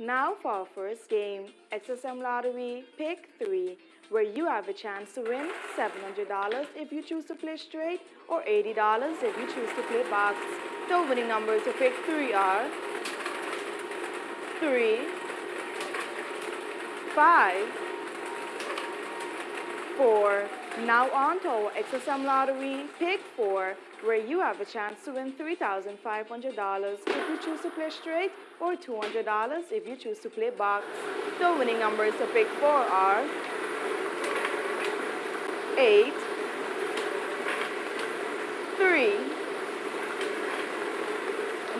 Now for our first game, SXM Lottery Pick 3, where you have a chance to win $700 if you choose to play straight or $80 if you choose to play box. The winning numbers to pick 3 are 3, 5, 4. Now on to our SXM Lottery Pick 4, where you have a chance to win $3,500 if you choose to play straight or $200 if you choose to play box. The winning numbers to pick 4 are 8, 3,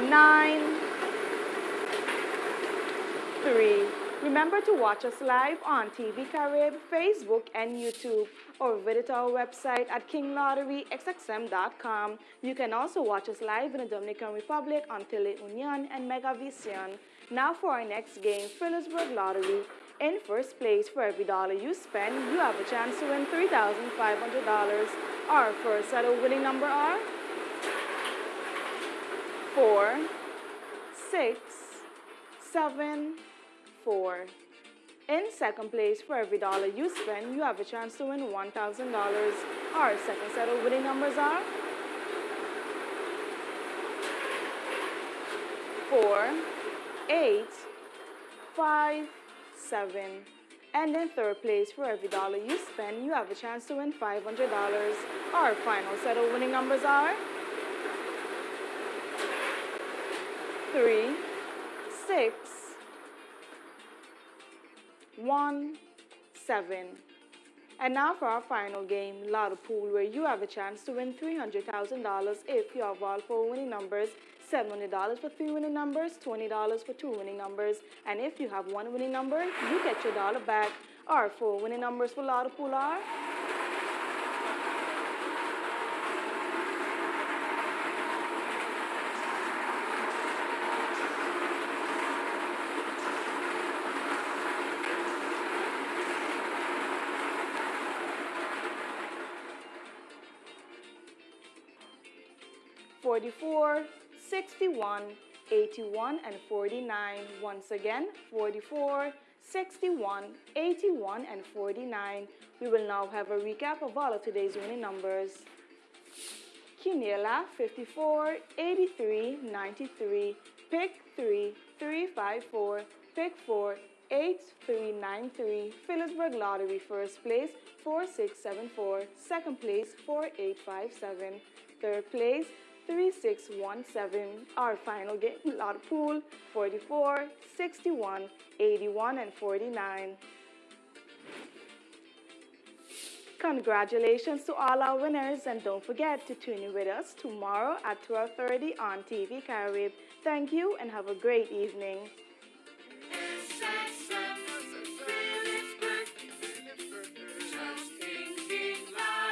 9, 3. Remember to watch us live on TV Carib, Facebook, and YouTube, or visit our website at kinglotterysxm.com. You can also watch us live in the Dominican Republic on Teleunion and Megavision. Now for our next game, Philipsburg Lottery. In first place, for every dollar you spend, you have a chance to win $3,500. Our first set of winning number are 4, 6, 7, four. In second place, for every dollar you spend, you have a chance to win $1,000. Our second set of winning numbers are 4, 8, 5, 7. And in third place, for every dollar you spend, you have a chance to win $500. Our final set of winning numbers are 3, 6, one, seven. And now for our final game, Lotto Pool, where you have a chance to win $300,000 if you have all four winning numbers, $700 for three winning numbers, $20 for two winning numbers, and if you have one winning number, you get your dollar back. Our four winning numbers for Lotto Pool are 44, 61, 81, and 49. Once again, 44, 61, 81, and 49. We will now have a recap of all of today's winning numbers. Quiniela, 54, 83, 93, pick 3, 354, pick 4, 8393, Philipsburg Lottery, first place, 4674, second place, 4857, third place, 3617. Our final game, Lotto Pool, 44, 61, 81, and 49. Congratulations to all our winners and don't forget to tune in with us tomorrow at 12.30 on TV Carib. Thank you and have a great evening.